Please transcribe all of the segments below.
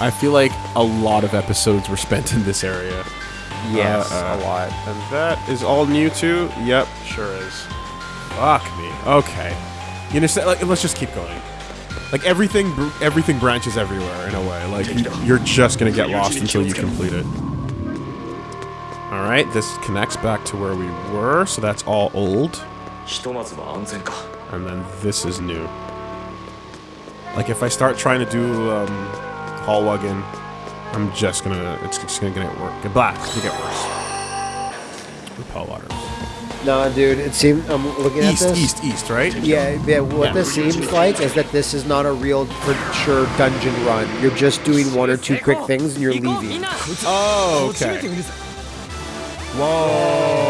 I feel like a lot of episodes were spent in this area. Yes, uh, uh, a lot. And that is all new too? Yep, sure is. Fuck me. Okay. You understand? Like, let's just keep going. Like everything, everything branches everywhere in a way. Like you're just gonna get lost until you complete it. All right, this connects back to where we were, so that's all old. And then this is new. Like if I start trying to do um, hall wagon I'm just gonna, it's just gonna get worse. Blah, it's gonna get worse. Repel water. No, dude, it seemed I'm looking at East, this. east, east, right? Yeah, yeah. What Yeah. this seems like is that this is not a real for sure dungeon run. You're just doing one or two quick things and you're leaving. Oh, okay. Whoa.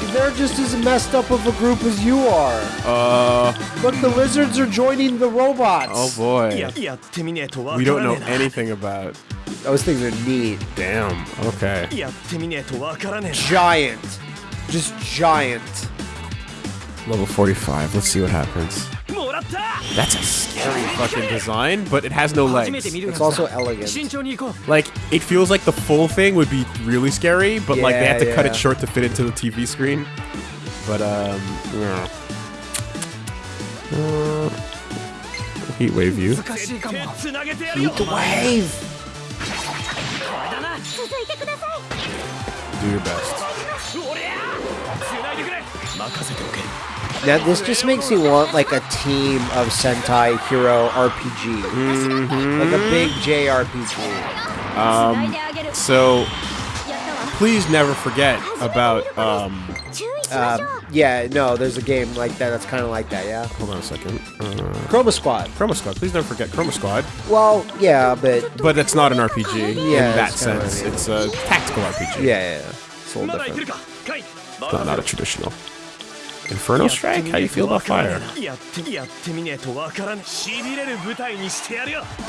Look, they're just as messed up of a group as you are. Uh. But the lizards are joining the robots. Oh boy. We don't know anything about. Those things are neat. Damn. Okay. Giant. Just giant. Level 45. Let's see what happens. That's a scary fucking design, but it has no legs. It's also elegant. Like, it feels like the full thing would be really scary, but yeah, like they have to yeah. cut it short to fit into the TV screen. But, um, yeah. Uh, heat wave you. Heat wave! Do your best. Now this just makes me want like a team of Sentai Hero RPG, mm-hmm. like a big JRPG. Um, so please never forget about. Um, uh, yeah, no, there's a game like that that's kind of like that. Yeah. Hold on a second. Uh, Chroma Squad. Chroma Squad. Please never forget Chroma Squad. Well, yeah, but but it's not an RPG yeah, in that sense. It's a tactical RPG. Yeah, yeah, yeah. it's a little different. Not, not a traditional. Inferno Strike? How you feel about fire?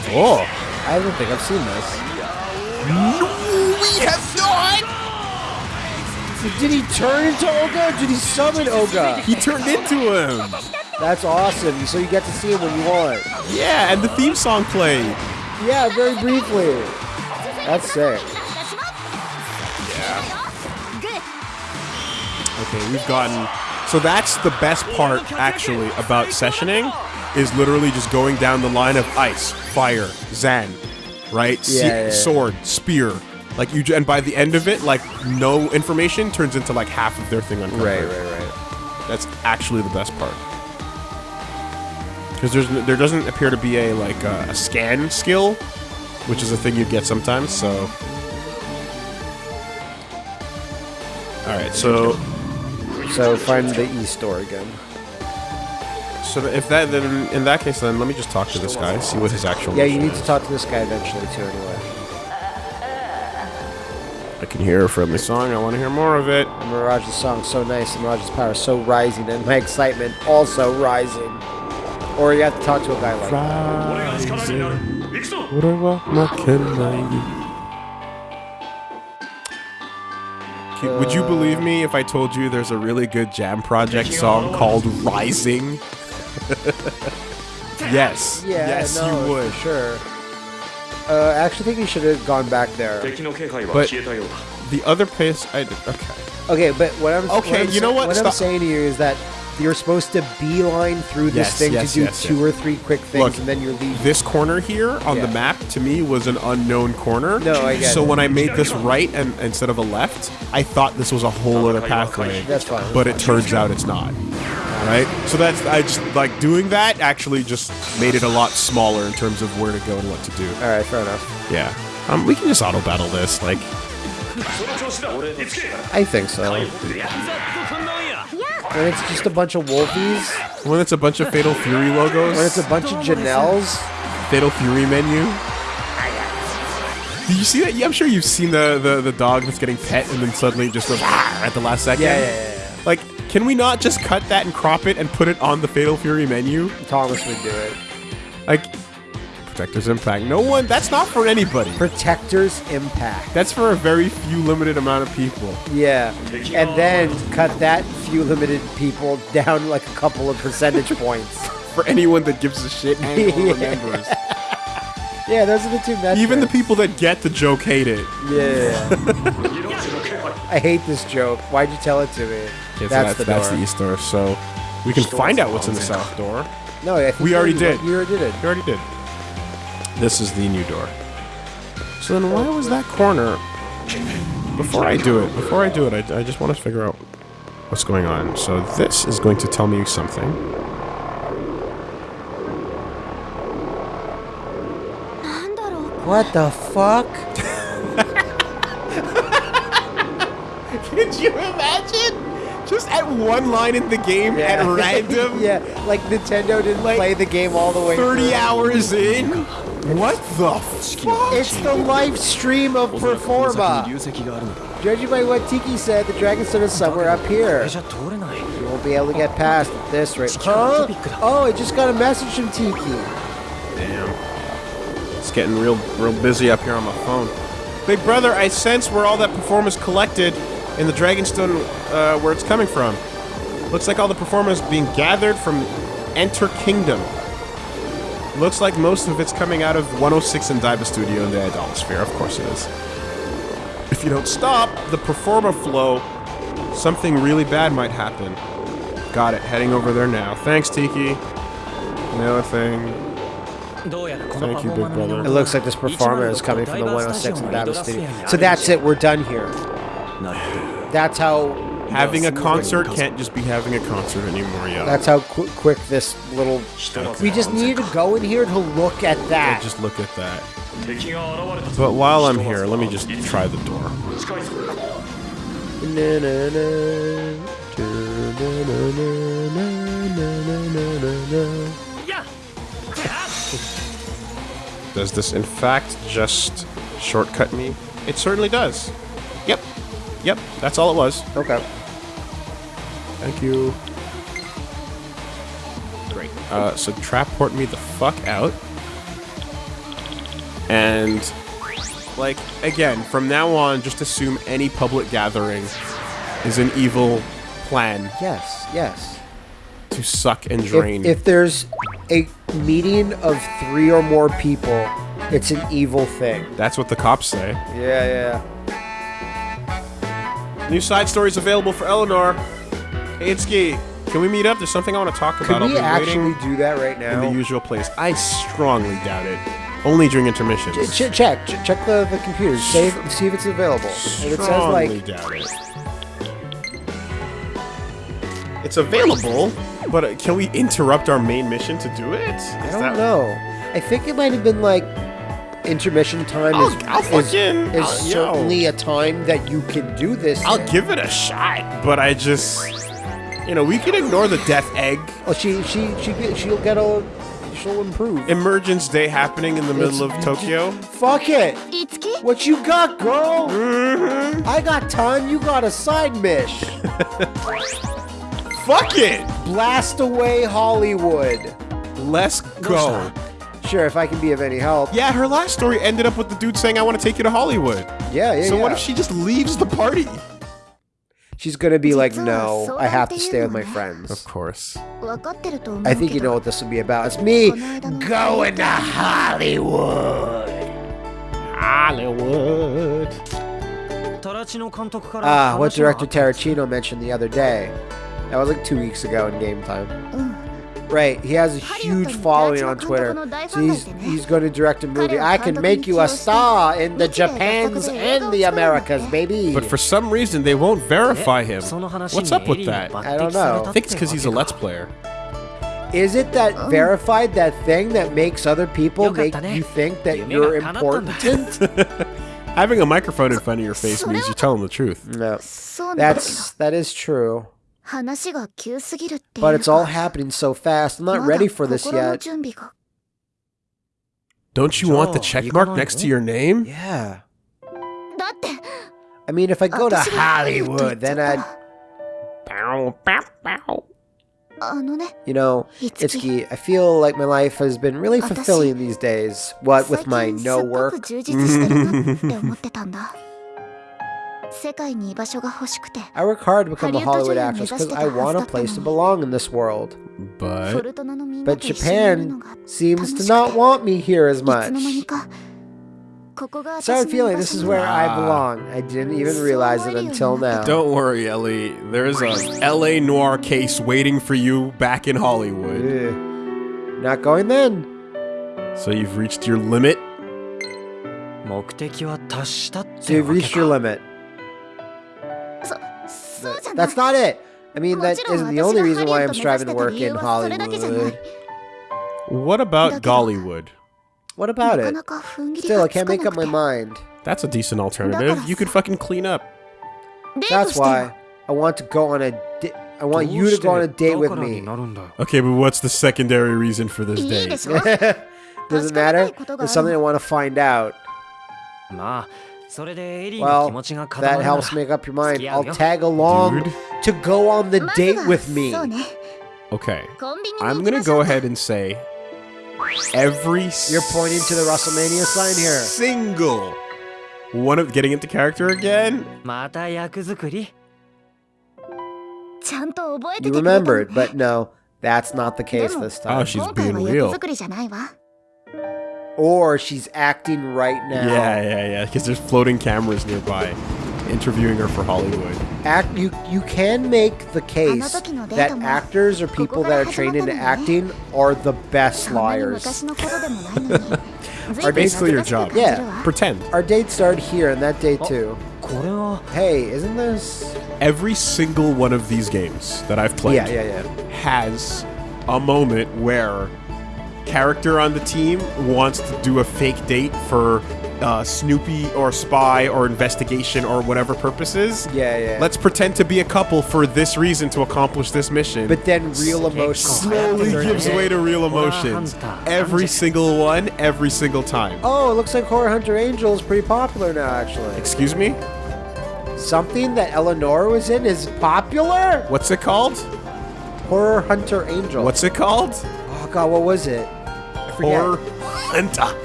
Oh! I don't think I've seen this. No, we have not! Did he turn into Oga did he summon Oga? He turned into him! That's awesome, so you get to see him when you want. Yeah, and the theme song played. Yeah, very briefly. That's sick. Yeah. Okay, we've gotten so that's the best part, actually, about sessioning, is literally just going down the line of ice, fire, Zen, right? Se- Yeah, yeah, yeah. Sword, spear. Like you, and by the end of it, like no information turns into like half of their thing uncovered. Right, right, right. That's actually the best part. Because there's there doesn't appear to be a like uh, a scan skill, which is a thing you get sometimes. So, all right. So So find the East door again. so if that then in that case then let me just talk to this guy, see what his actual. Yeah, you mission need to talk to this guy eventually too. Anyway, I can hear a friendly song. I want to hear more of it. Mirage's song so nice, and Mirage's power so rising, and my excitement also rising. Or you have to talk to a guy like that. you. Would you believe me if I told you there's a really good Jam Project song called Rising? yes. Yeah, yes, no, you would. Sure. Uh, I actually think we should have gone back there. But the other place I okay. Okay, but what I'm okay, what I'm, you know what? What Stop. I'm saying to you is that you're supposed to beeline through this yes, thing yes, to do yes, two or three quick things, Look, and then you're leaving. This corner here on yeah. the map to me was an unknown corner. No, I guess. So it. when I made this right and instead of a left, I thought this was a whole other pathway. That's fine. But it turns out it's not. Right? So that's I just like doing that actually just made it a lot smaller in terms of where to go and what to do. All right, fair enough. Yeah. Um, we can just auto battle this. Like, I think so. When it's just a bunch of wolfies, when it's a bunch of Fatal Fury logos, when it's a bunch of Janelles, Fatal Fury menu. Did you see that? Yeah, I'm sure you've seen the, the, the dog that's getting pet and then suddenly just goes at the last second. Yeah, yeah, yeah, yeah. Like, can we not just cut that and crop it and put it on the Fatal Fury menu? Thomas would do it. Like, Protector's Impact. No one. That's not for anybody. Protector's impact. That's for a very few limited amount of people. Yeah, and then cut that few limited people down like a couple of percentage points. For anyone that gives a shit and Yeah. remembers. Yeah, those are the two metrics. Even the people that get the joke hate it. Yeah. I hate this joke. Why'd you tell it to me? Okay, so that's, the that's door. the east door. So we can find out what's in the south door. No, We already did. You already did it. We already did. This is the new door. So then why was that corner... Before I do it, before I do it, I, I just want to figure out what's going on. So this is going to tell me something. What the fuck? Could you imagine? at one line in the game yeah. at random. yeah, like Nintendo didn't like play the game all the way. Thirty through. hours in. What the fuck? It's the live stream of Performa. Judging by what Tiki said, the Dragon Stone is somewhere up here. You won't be able to get past this right? Huh? Oh, I just got a message from Tiki. Damn. It's getting real, real busy up here on my phone. Big brother, I sense where all that performance collected in the Dragonstone uh, where it's coming from. Looks like all the performers being gathered from Enter Kingdom. Looks like most of it's coming out of 106 and Diva Studio in the Idolasphere, of course it is. If you don't stop the Performa flow, something really bad might happen. Got it, heading over there now. Thanks, Tiki. Another thing. Thank you, Big Brother. It looks like this Performa is coming from the 106 and Diva Studio. So that's it, we're done here. That's how... Having a concert can't just be having a concert anymore, yeah. That's how qu quick this little... We just need to go in here to look at that. Yeah, just look at that. But while I'm here, let me just try the door. Does this in fact just shortcut me? It certainly does. Yep. Yep, that's all it was. Okay. Thank you. Great. Uh, so trap-port me the fuck out. And, like, again, from now on, just assume any public gathering is an evil plan Yes. Yes. to suck and drain. If, if there's a meeting of three or more people, it's an evil thing. That's what the cops say. Yeah, yeah. New side stories available for Eleanor. Hey, Itsuki, can we meet up? There's something I want to talk about. Could we actually do that right now? in the usual place. I strongly doubt it. Only during intermissions. Ch- check, ch- check the, the computer. See if, see if it's available. If it says Strongly like, doubt it. It's available, but uh, can we interrupt our main mission to do it? I don't know. I think it might have been like intermission time is, I'll, I'll is, fucking, is I'll, certainly yo. a time that you can do this. I'll in. give it a shot, but I just, you know, we can ignore the death egg. Oh, she she she she'll get a she'll improve. Emergence day happening in the middle it's, of Tokyo. Fuck it. What you got, girl? Mm -hmm. I got ton. You got a side mish. fuck it. Blast away Hollywood. Let's go. No, Sure, if I can be of any help. Yeah, her last story ended up with the dude saying, I want to take you to Hollywood. Yeah, yeah, So yeah. what if she just leaves the party? She's gonna be like, no, I have to stay with my friends." Of course. I think you know what this will be about. It's me going to Hollywood. Hollywood. Ah, Ah, what director Tarantino mentioned the other day. That was like two weeks ago in game time. Right, he has a huge following on Twitter, so he's, he's going to direct a movie. I can make you a star in the Japans and the Americas, baby. But for some reason, they won't verify him. What's up with that? I don't know. I think it's because he's a Let's Player. Is it that verified, that thing that makes other people make you think that you're important? Having a microphone in front of your face means you tell them the truth. No, that's that is true. But it's all happening so fast. I'm not ready for this yet. Don't you want the check mark next to your name? Yeah. I mean, if I go to Hollywood, then I'd... You know, Itsuki, I feel like my life has been really fulfilling these days. What with my no work? I work hard to become a Hollywood actress because I want a place to belong in this world. But... But Japan seems to not want me here as much. Started feeling this is where ah. I belong. I didn't even realize it until now. Don't worry, Ellie. There's a LA noir case waiting for you back in Hollywood. Eh. Not going then. So you've reached your limit? So you've reached your limit that, that's not it. I mean, that isn't the only reason why I'm striving to work in Hollywood. What about Gollywood? What about it? Still, I can't make up my mind. That's a decent alternative. You could fucking clean up. That's why I want to go on a I want you to go on a date with me. Okay, but what's the secondary reason for this date? Doesn't matter. There's something I want to find out. Well, that helps make up your mind. I'll tag along Dude. to go on the date with me. Okay. I'm going to go ahead and say every You're pointing to the WrestleMania sign here. Single one of getting into character again. You remembered, but no, that's not the case this time. Oh, she's being real or she's acting right now. Yeah, yeah, yeah. Because there's floating cameras nearby interviewing her for Hollywood. Act you you can make the case that actors or people that are trained into acting are the best liars. Are basically your job. Yeah. Pretend. Our date started here and that day oh. too. Hey, isn't this every single one of these games that I've played yeah, yeah, yeah. has a moment where character on the team wants to do a fake date for uh, Snoopy or spy or investigation or whatever purposes. Yeah, yeah. Let's pretend to be a couple for this reason to accomplish this mission. But then real emotions slowly gives way to real emotions. Every single one, every single time. Oh, it looks like Horror Hunter Angel is pretty popular now, actually. Excuse me? Something that Eleanor was in is popular? What's it called? Horror Hunter Angel. What's it called? God, what was it? Or hunter?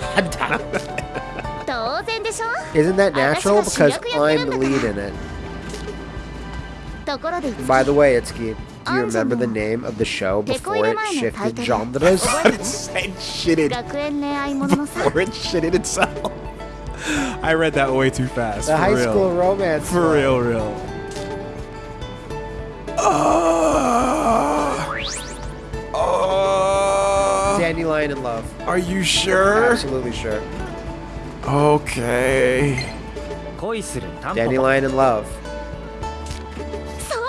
Isn't that natural? Because I'm the lead in it. By the way, Itsuki, do you remember the name of the show before it shifted genres? it said shitted. Before it shitted itself. I read that way too fast. The high real. school romance. For real, real. Oh! in love. Are you sure? Absolutely sure. Okay. Dandelion in love.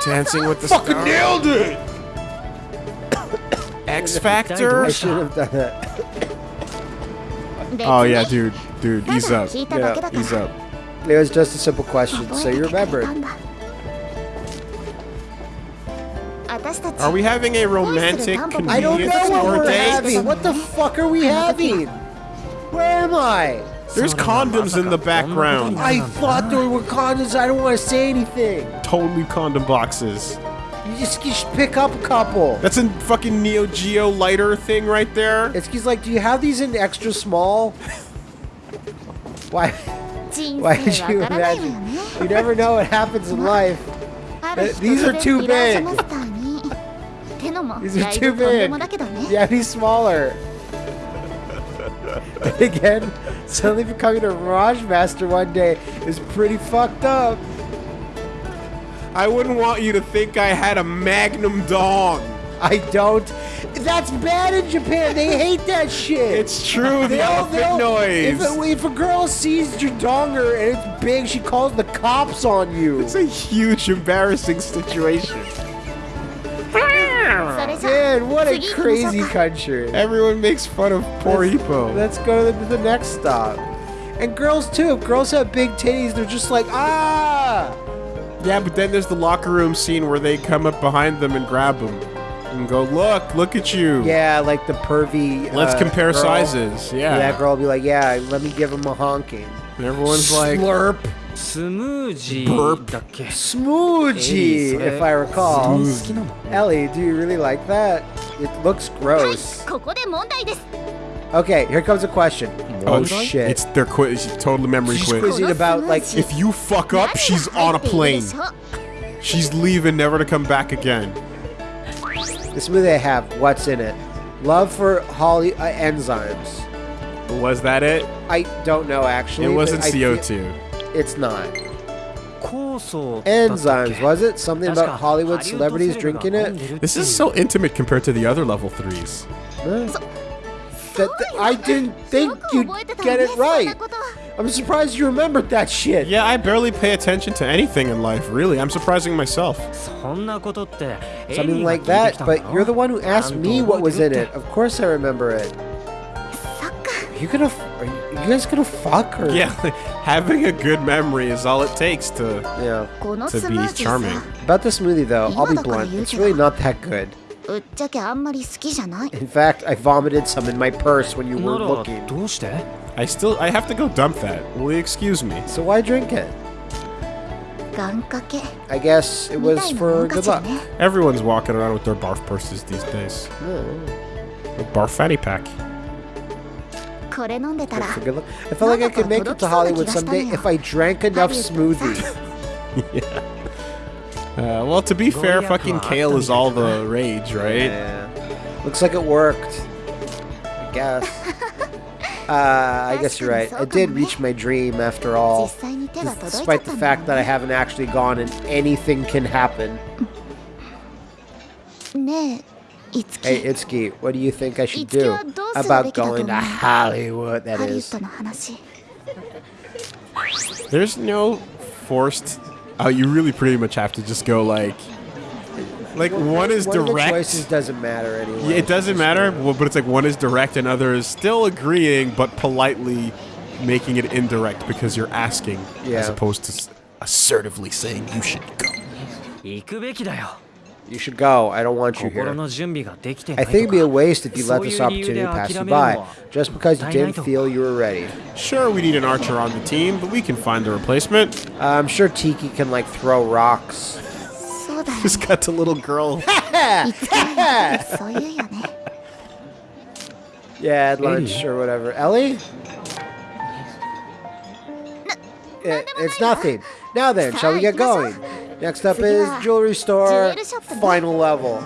Dancing with the Fucking stars. nailed it! X Factor? I should have done that. oh yeah, dude. Dude, ease up. Yeah. Ease up. It was just a simple question, so you remember. Are we having a romantic convenience I don't know what we're date? having. What the fuck are we having? Where am I? There's condoms in the background. I thought there were condoms. I don't want to say anything. Totally condom boxes. You just, you just pick up a couple. That's a fucking Neo Geo lighter thing right there. It's he's like, do you have these in extra small? Why? Why did you imagine? You never know what happens in life. These are too big. These are too big. Yeah, he's smaller. Again, suddenly becoming a Mirage Master one day is pretty fucked up. I wouldn't want you to think I had a Magnum dong. I don't. That's bad in Japan. They hate that shit. It's true. The elephant noise. If a, if a, girl sees your donger and it's big, she calls the cops on you. It's a huge, embarrassing situation. Dan, What a crazy country. Everyone makes fun of poor let's, Let's go to the, the next stop. And girls too. If girls have big titties, they're just like ah. Yeah, but then there's the locker room scene where they come up behind them and grab them and go, look, look at you. Yeah, like the pervy. Let's uh, compare girl. sizes. Yeah. That girl will be like, yeah, let me give him a honking. And everyone's Slurp. like, Slurp. スムージ Burp. ーだっけ Smoochie, Hey, if I recall. 好きなの Ellie, do you really like that? It looks はい gross. ここで問題です Okay, here comes a question. Oh Oh shit. It's their quiz. Totally memory She's quiz. quizzing about like If you fuck up, she's on a 何が入っている plane. でしょう She's leaving, never to come back again. the smoothie I have. What's in it? Love for Holly uh, enzymes. Was that it? I don't know actually. It but wasn't I feel- CO2. It's not. Enzymes, was it? Something about Hollywood celebrities drinking it? This is so intimate compared to the other level 3s. That, I didn't think you'd get it right. I'm surprised you remembered that shit. Yeah, I barely pay attention to anything in life, really. I'm surprising myself. Something like that, but you're the one who asked me what was in it. Of course I remember it. Are you gonna... Are you, guys gonna fuck her? Yeah having a good memory is all it takes to yeah to be charming. About this movie though, I'll be blunt, it's really not that good. In fact, I vomited some in my purse when you were looking. I still I have to go dump that. Will you excuse me? So why drink it? I guess it was for good luck. Everyone's walking around with their barf purses these days. Mm. A barf fanny pack. Good look. I felt like I could make it to Hollywood someday if I drank enough smoothies. yeah. Uh, well, to be fair, fucking kale is all the rage, right? Yeah. Looks like it worked. I guess. Uh, I guess you're right. I did reach my dream after all, despite the fact that I haven't actually gone and anything can happen. Hey, Itsuki, what do you think I should do about going to Hollywood, that is? There's no forced... Oh, you really pretty much have to just go like... Like, well, one is one direct... choices doesn't matter anyway. Yeah, it doesn't matter, well, but it's like one is direct and other is still agreeing, but politely making it indirect because you're asking yeah. as opposed to assertively saying you should go. You should go. I don't want you here. I think it'd be a waste if you let this opportunity pass you by, just because you didn't feel you were ready. Sure, we need an archer on the team, but we can find the replacement. Uh, I'm sure Tiki can, like, throw rocks. Just got the little girl. yeah, at lunch or whatever. Ellie? It, eh, it's nothing. Now then, shall we get going? Next up is jewelry store, final level.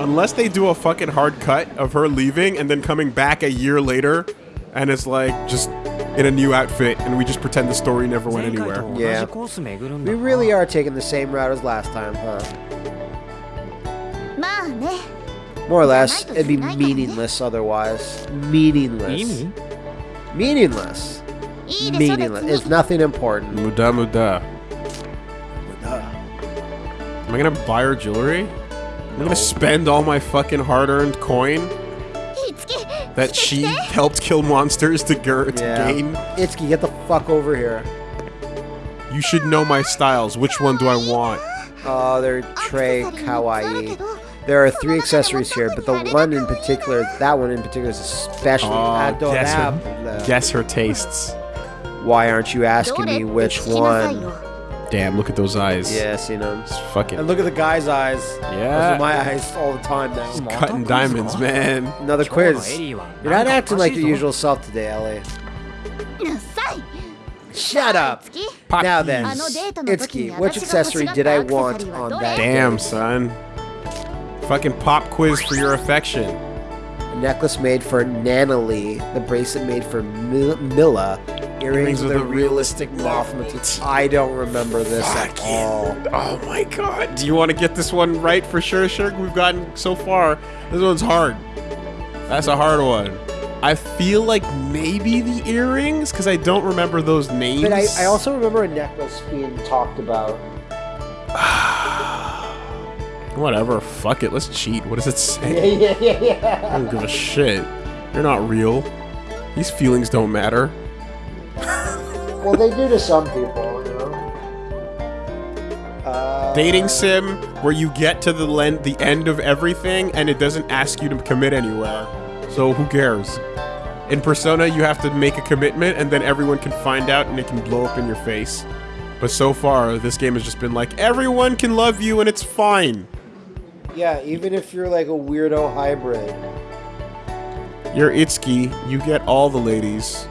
Unless they do a fucking hard cut of her leaving and then coming back a year later, and it's like just in a new outfit, and we just pretend the story never went anywhere. Yeah. We really are taking the same route as last time, huh? More or less, it'd be meaningless otherwise. Meaningless. Meaningless meaningless. It's nothing important. Muda muda. Muda. Am I gonna buy her jewelry? I'm gonna spend all my fucking hard-earned coin that she helped kill monsters to, to yeah. gain. Itsuki, get the fuck over here. You should know my styles. Which one do I want? Oh, they're Trey Kawaii. There are three accessories here, but the one in particular, that one in particular is especially. Oh, I don't guess have her. Guess her tastes. Why aren't you asking me which one? Damn, look at those eyes. Yeah, you seen them. It's fucking. And look at the guy's eyes. Yeah. Those are my eyes all the time now. Cutting diamonds, man. Another quiz. You're not acting like your usual self today, Ellie. Shut up. Now then, Itsuki, which accessory did I want on that? Damn, son. Fucking pop quiz for your affection. Necklace made for Nanalie, the bracelet made for Mil- Milla, earrings with a realistic moth motif. I don't remember this at all. Oh my god. Do you want to get this one right for sure, sure? We've gotten so far. This one's hard. That's a hard one. I feel like maybe the earrings, because I don't remember those names. But I, I also remember a necklace being talked about. Whatever, fuck it, let's cheat. What does it say? Yeah, yeah, yeah, yeah. I don't give a shit. You're not real. These feelings don't matter. Well, they do to some people, you know. Uh, Dating sim where you get to the len- the end of everything and it doesn't ask you to commit anywhere. So who cares? In Persona, you have to make a commitment, and then everyone can find out, and it can blow up in your face. But so far, this game has just been like, everyone can love you, and it's fine. Yeah, even if you're like a weirdo hybrid. You're Itsuki, you get all the ladies.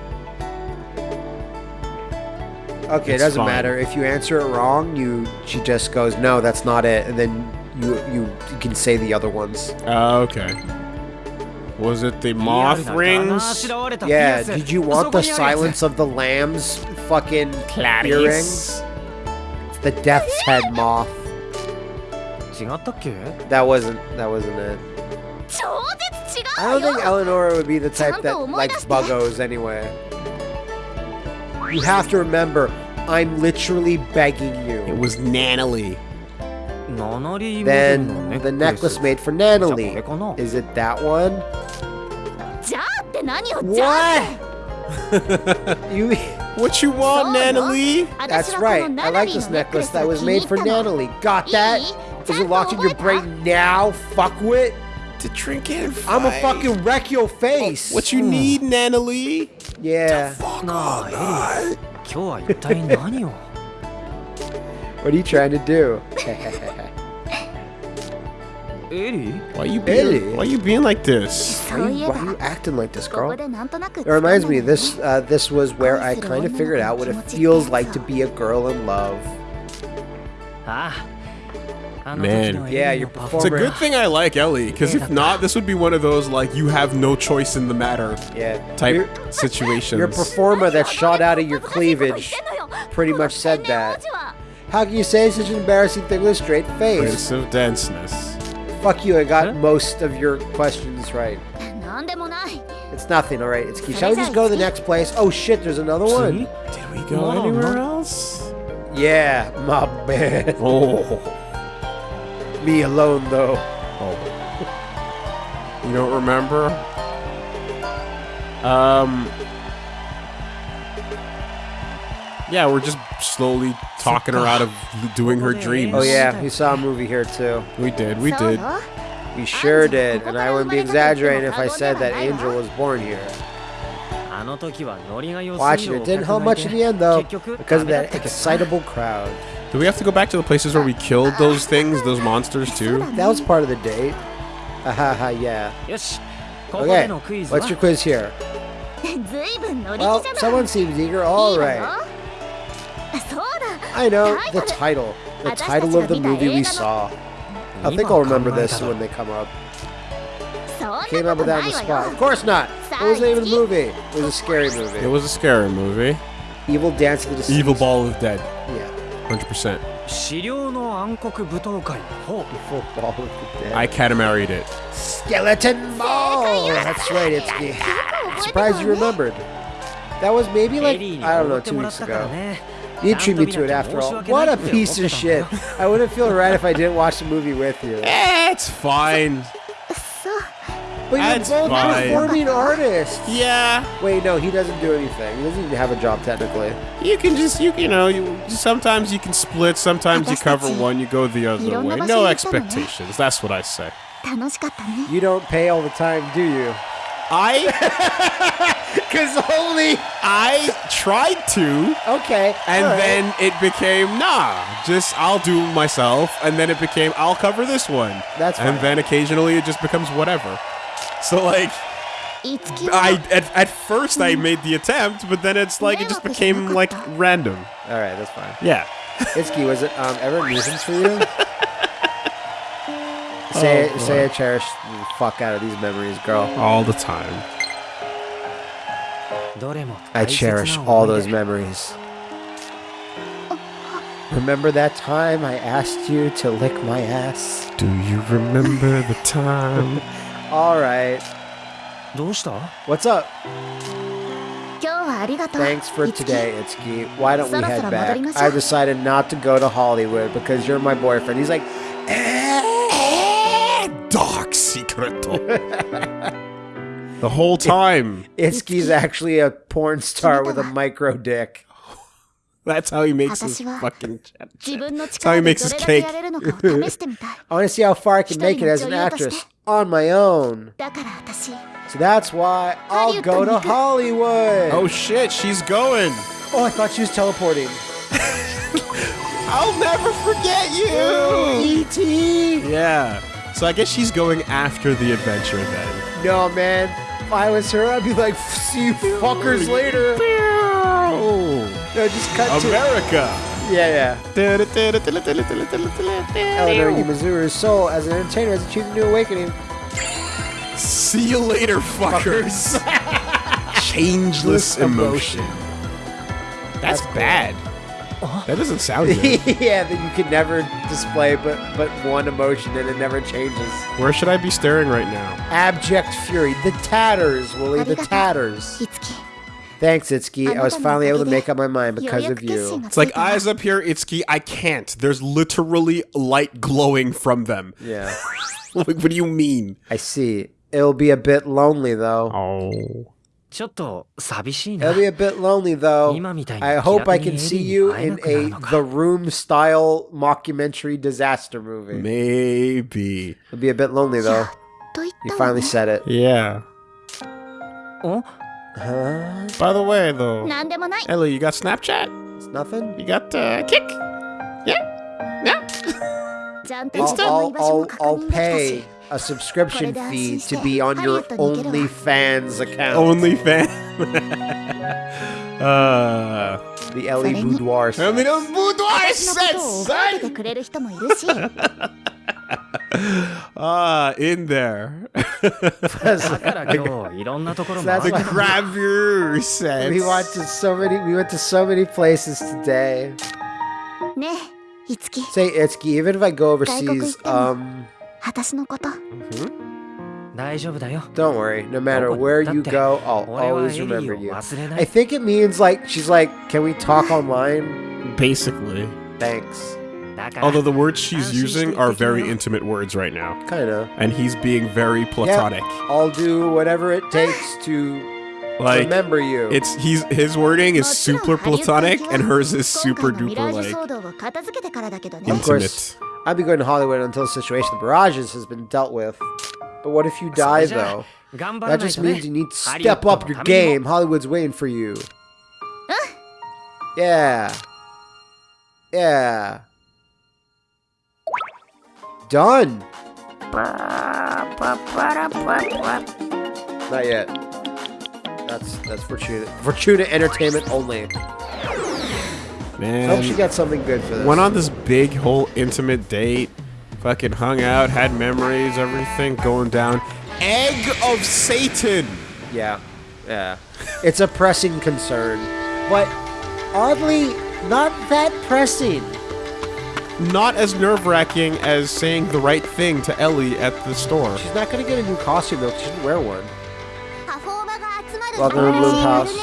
Okay, It's it doesn't fine. matter. If you answer it wrong, you she just goes, "No, that's not it," and then you you, you can say the other ones. Uh, okay. Was it the moth rings? Yeah, did you want the silence of the lambs fucking earring? Clarice. It's the death's head moth. 違ったっけ That wasn't that wasn't it. 超絶違 I う don't よ think Eleanor would be the type that likes buggos anyway. You have to remember, I'm literally begging It you. was Nanalie. ナナリーモデルの Then ネックレ the ス necklace made for じゃあこ Natalie. れかな Is it that one? じゃあって何よじゃあ What? you What you want, Nanalie? That's right. I like this necklace that was made for Natalie. Got that? Is it locked in your brain now, fuckwit? To drink it I'm gonna fucking wreck your face. What you hmm. need, Natalie? Yeah. fuck what are you trying to do? Ellie? Why you being, Ellie? Why you being like this? Why are you, why are you acting like this, girl? It reminds me, this uh, this was where I kind of figured out what it feels like to be a girl in love. Ah, Man. Yeah, you're It's a good thing I like Ellie, because if not, this would be one of those, like, you have no choice in the matter Yeah. Type type your situations. performer that shot out of your cleavage pretty much said that. How can you say such an embarrassing thing with a straight face? Prince of Denseness. Fuck you, I got most of your questions right. It's nothing, alright? It's key. Shall we just go to the next place? Oh shit, there's another one. Did we go anywhere else? Yeah, my man. Oh. me alone, though. Oh. You don't remember? Um. Yeah, we're just slowly talking her out of doing her dreams. Oh yeah, we saw a movie here too. We did, we did. We sure did, and I wouldn't be exaggerating if I said that Angel was born here. Watching it didn't help much in the end though, because of that excitable crowd. Do we have to go back to the places where we killed those things, those monsters too? That was part of the date. Ah, ha ha yeah. Okay, what's your quiz here? Well, someone seems eager. All right. I know the title. The title of the movie we saw. I think I'll remember this when they come up. Came up with that on the spot. Of course not. What was the name of the movie? It was a scary movie. It was a scary movie. Evil Dance of the Deceased. Evil Ball of Dead. Yeah. 100%. I catamaried it. Skeleton ball. That's right, it's me. Surprise! surprised you remembered. That was maybe like, I don't know, two weeks ago. You treat me to it after all. What a piece of shit. I wouldn't feel right if I didn't watch the movie with you. It's fine. But you're That's both fine. performing artists. Yeah, Wait, no, he doesn't do anything. He doesn't even have a job technically. you can just you you know you sometimes you can split, sometimes you cover one, you go the other way. No expectations. That's what I say. 楽しかったね You don't pay all the time, do you? I Cause only I tried to, okay. and all right. then it became nah. Just I'll do myself, and then it became I'll cover this one. That's and fine. then occasionally it just becomes whatever. So like, I at, at first I made the attempt, but then it's like it just became like random. All right, that's fine. Yeah. Itsuki, was it um, ever a nuisance for you? say, oh, say I cherish the fuck out of these memories, girl. All the time. I cherish all those memories. Remember that time I asked you to lick my ass? Do you remember the time? All right. どうした What's up? 今日はありがとう Thanks for いつき today, Itsuki. Why don't we そろそ head ろ back? 戻りましょう。 I've decided not to go to Hollywood because you're my boyfriend. He's like, Dark secret. the whole time. Itsuki's actually a porn star with a micro dick. That's how he makes his fucking. That's how he makes his cake. I want to see how far I can make it as an actress on my own. So that's why I'll go to Hollywood. Oh shit, she's going. Oh, I thought she was teleporting. I'll never forget you! Oh, E.T. Yeah. So I guess she's going after the adventure then. No, man. If I was her, I'd be like, see you fuckers later. Oh. No, just cut to. America. Yeah, yeah. Eleanor Yumizuru's soul as an entertainer has achieved a new awakening. See you later, fuckers. Changeless emotion. That's, cool. bad. That doesn't sound good. yeah, that you can never display but but one emotion and it never changes. Where should I be staring right now? Abject fury, the tatters, Willie, the tatters. Thanks, Itsuki. I was finally able to make up my mind because of you. It's like eyes up here, Itsuki. I can't. There's literally light glowing from them. Yeah. like, what do you mean? I see. It'll be a bit lonely though. Oh. It'll be a bit lonely though. I hope I can see you in a The Room style mockumentary disaster movie. Maybe. It'll be a bit lonely though. You finally said it. Yeah. Oh? By the way, though, Ellie, you got Snapchat? It's nothing. You got uh, Kick? Yeah? Yeah? Insta? I'll, I'll, I'll pay a subscription fee to be on your OnlyFans account. OnlyFans? uh... The Ellie Boudoir sets. Ellie Boudoir sets, son! Ah, in there. だから今日いろんなところ That's the 回 why- る gravure sets. We went to so many. We went to so many places today. ねえいつき Say Itsuki, even if I go overseas, um, 私のこと大丈夫だよ don't worry. No matter where you go, I'll 俺は always エリ remember ーを you. 忘れな I い think it means like she's like, can we talk online? Basically. Thanks. Although the words she's using are very intimate words right now. Kinda. And he's being very platonic. Yeah, I'll do whatever it takes to like, remember you. It's he's his wording is super platonic and hers is super duper like intimate. I'd be going to Hollywood until the situation of the barrages has been dealt with. But what if you die though? That just means you need to step up your game. Hollywood's waiting for you. Yeah. Yeah. Done. Not yet. That's that's Fortuna. Fortuna Entertainment only. Man, I hope she got something good for this. went on this big whole intimate date. Fucking hung out, had memories, everything going down. Egg of Satan. Yeah, yeah. It's a pressing concern, but oddly, not that pressing not as nerve-wracking as saying the right thing to Ellie at the store. She's not gonna get a new costume though. She should wear one. Welcome to Bloom House.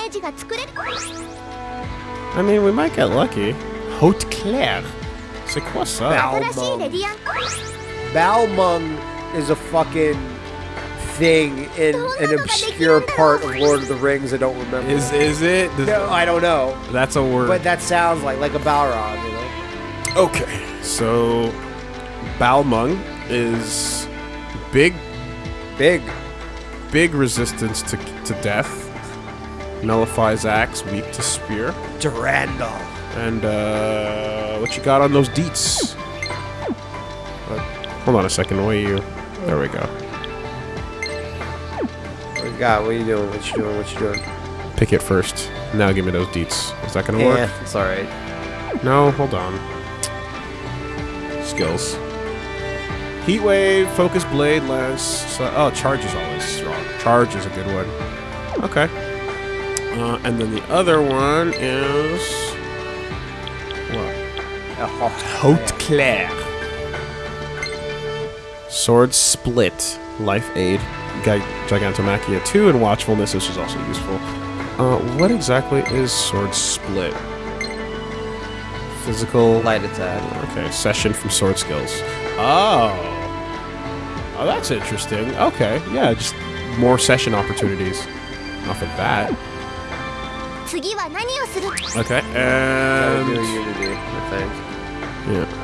I mean, we might get lucky. Haute Claire. C'est quoi ça? Balmung. Balmung is a fucking thing in an obscure part of Lord of the Rings. I don't remember. Is is it? Does no, I don't know. That's a word. But that sounds like like a Balrog. You know? Okay so Balmung is big, Big. big resistance to, to death. Nullifies axe, weak to spear. Durandal. And uh, what you got on those deets? Uh, hold on a second. Where are you? There we go. What you got? What are you doing? What you doing? What you doing? Pick it first. Now give me those deets. Is that gonna work? Yeah, it's all right. No, hold on. Skills. Heat wave, focus blade, lance. Oh, charge is always strong. Charge is a good one. Okay. Uh, and then the other one is what? Haute Claire. Sword split, life aid, Gi- Gigantomachia 2, and watchfulness, which is also useful. Uh, what exactly is sword split? physical light attack. Okay, session from sword skills. Oh. Oh, that's interesting. Okay, yeah, just more session opportunities off of that. Okay, and... Do unity, I think. Yeah.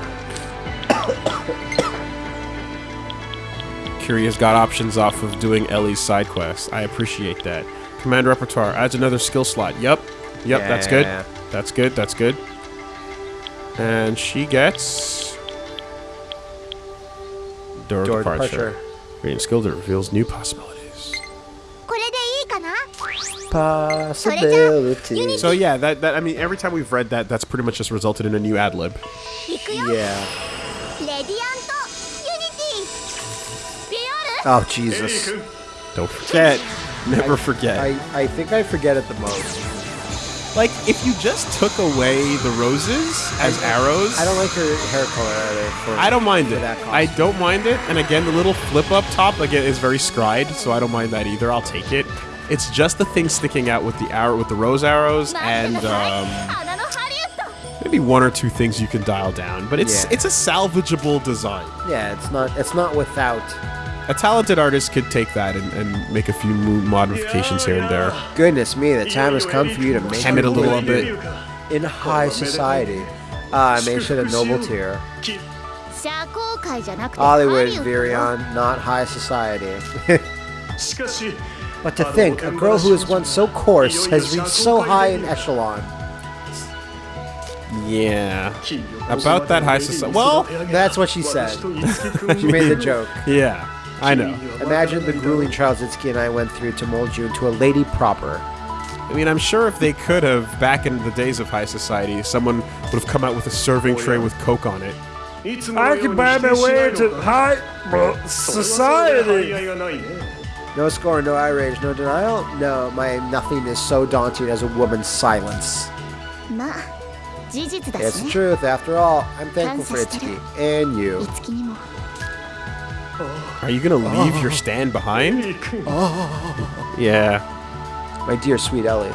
Got options off of doing Ellie's side quest. I appreciate that. Command repertoire adds another skill slot. Yep. Yep, yeah. that's good. That's good. That's good. And she gets... Door, Door departure. departure. Reading skill that reveals new possibilities. Possibility. So yeah, that, that I mean, every time we've read that, that's pretty much just resulted in a new ad lib. Yeah. Oh Jesus! Don't forget. Never I, forget. I, I think I forget it the most. Like, if you just took away the roses as I, arrows. I don't like her hair color either. For, I don't mind it. I don't mind it. And again, the little flip up top, again, is very scried, so I don't mind that either. I'll take it. It's just the thing sticking out with the arrow, with the rose arrows, and um, maybe one or two things you can dial down. But it's yeah. it's a salvageable design. Yeah, it's not it's not without a talented artist could take that and, and make a few modifications here and there. Goodness me, the time has come for you to make it a little bit. In high society, uh, I made sure the noble tier. Hollywood, Virion, not high society. but to think, a girl who was once so coarse has reached so high in echelon. Yeah. About that high society. Well, that's what she said. she made the joke. Yeah. I know. Imagine the grueling trials Itsuki and I went through to mold you into a lady proper. I mean, I'm sure if they could have, back in the days of high society, someone would have come out with a serving tray with Coke on it. I could buy my way into high society. No scorn, no outrage, no denial. No, my nothing is so daunting as a woman's silence. It's the truth, after all. I'm thankful for Itsuki and you. Are you gonna leave your stand behind? yeah. My dear sweet Ellie,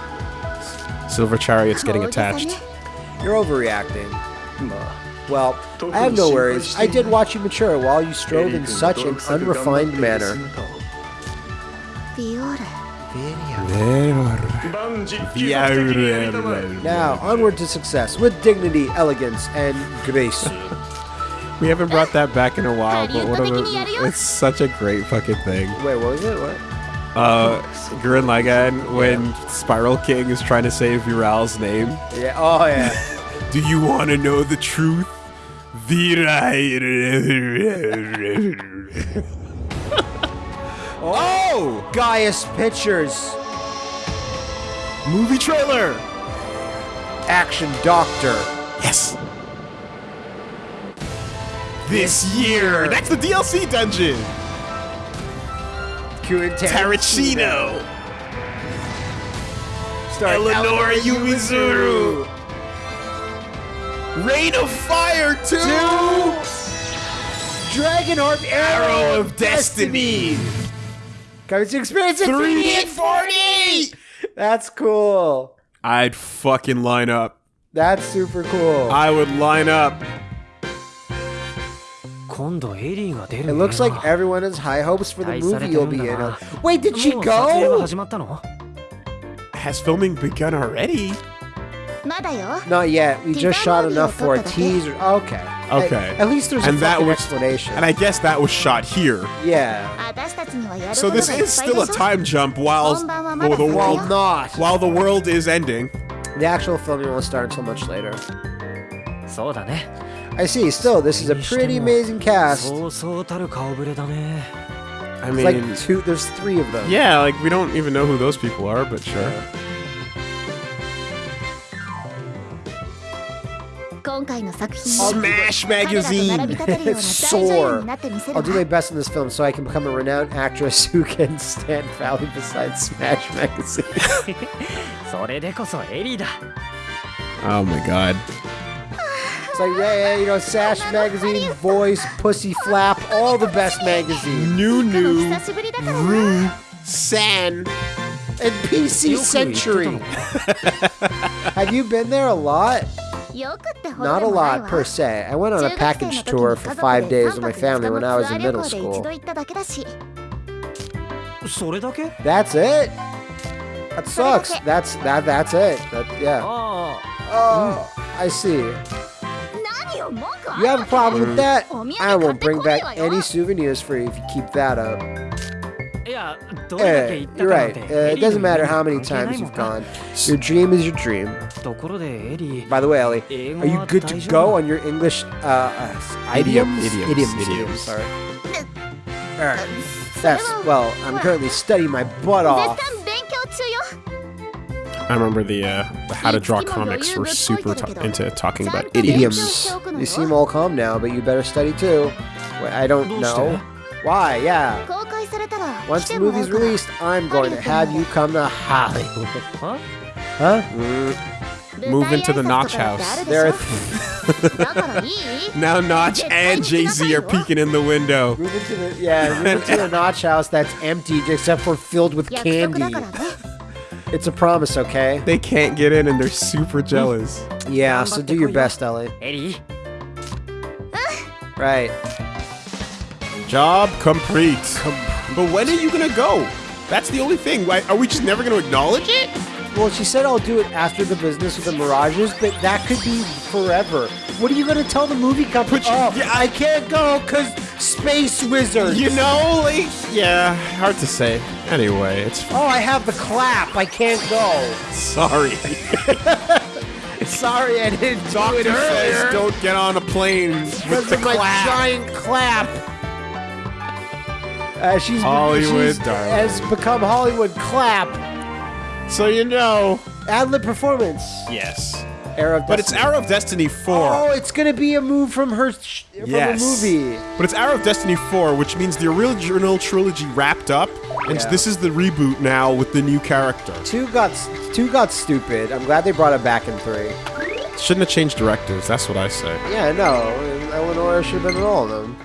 Silver Chariot's getting attached. you're overreacting. Well, I have no worries. I did watch you mature while you strove in such an unrefined manner. Now, onward to success with dignity, elegance, and grace. We haven't brought that back in a while, but one of a, it's such a great fucking thing. Wait, what was it? What? Uh, Gurren Lagann when yeah. Spiral King is trying to save Viral's name. Yeah. Oh yeah. Do you want to know the truth? Viral. oh! Gaius Pictures. Movie trailer. Action Doctor. Yes. This year! That's the DLC dungeon! Tarantino! Starring Eleanor Yumizuru! Rain of Fire 2! Dragonheart Arrow of Destiny! Coming to experience it 340! That's cool. I'd fucking line up. That's super cool. I would line up. 今度エリーが出る It looks like everyone has high hopes for the 期待され movie てる you'll ん be だ in. な Wait, did she もう撮影が go? 始まったの Has filming begun already? まだよ Not yet. We just shot enough for a Teaser teaser. Okay. Okay. At, at least there's a And that fucking was- explanation. And I guess that was shot here. yeah. 私たちにはやる So ことがいっ this ぱいで is しょ still a time jump while, 本番はま while だ the 先 Well, よ world not. while the world is ending. The actual filming won't start until much later. そうだね I see. Still, this is a pretty amazing cast. I mean, like two. There's three of them. Yeah, like we don't even know who those people are, but sure. Smash Magazine! Soar! I'll do my best in this film so I can become a renowned actress who can stand proudly beside Smash Magazine. oh my god. It's like, yeah, you know, Sash Magazine, Voice, Pussy Flap, all the best magazines. New New, Rue, San, and PC Century. Have you been there a lot? Not a lot per se. I went on a package tour for five days with my family when I was in middle school. That's it. That sucks. That's that. That's it. That, yeah. Ah. Oh, hmm. I see. You have a problem with that? I won't bring back any souvenirs for you if you keep that up. Yeah, eh, you're right. Uh, it doesn't matter how many times you've gone. Your dream is your dream. By the way, Ellie, are you good to go on your English uh, uh, idioms? Idioms. Idioms. idioms. Sorry. That's, well, I'm currently studying my butt off. I remember the uh, how to draw comics, we're super into talking about idioms. You seem all calm now, but you better study too. I don't know. Why, yeah. Once the movie's released, I'm going to have you come to Hollywood. Huh? Huh? Mm. Move into the Notch house. There now Notch and Jay Z are peeking in the window. Move into the, yeah, move into the Notch house that's empty except for filled with candy. It's a promise, okay? They can't get in and they're super jealous. Yeah, so do your best, Ellie. Eddie. Right. Job complete. Com but when are you gonna go? That's the only thing. Why, are we just never gonna acknowledge it? Well, she said I'll do it after the business with the Mirages, but that could be forever. What are you gonna tell the movie company? Put oh, yeah, I can't go because Space Wizards. You know, like, yeah, hard to say. Anyway, it's Oh, I have the clap. I can't go. sorry. Sorry, I didn't do Doctor it says don't get on a plane with the of my clap. giant clap. Uh, she's Hollywood, she's, darling. has become Hollywood clap. So you know. Ad lib performance. Yes. Era of But it's Arrow of Destiny 4. Oh, it's gonna be a move from her sh- from yes. a movie. But it's Arrow of Destiny 4, which means the original trilogy wrapped up, and Yeah. this is the reboot now with the new character. Two got two got stupid. I'm glad they brought it back in three. Shouldn't have changed directors, that's what I say. Yeah, no, Eleanor should have been in all of them.